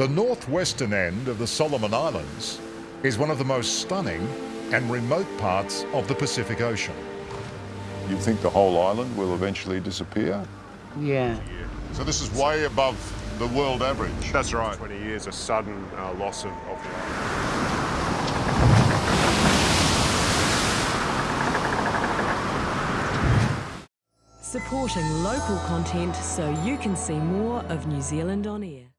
The northwestern end of the Solomon Islands is one of the most stunning and remote parts of the Pacific Ocean. You think the whole island will eventually disappear? Yeah. So this is way above the world average. That's right. 20 years, a sudden uh, loss of, of the island. Supporting local content so you can see more of New Zealand on air.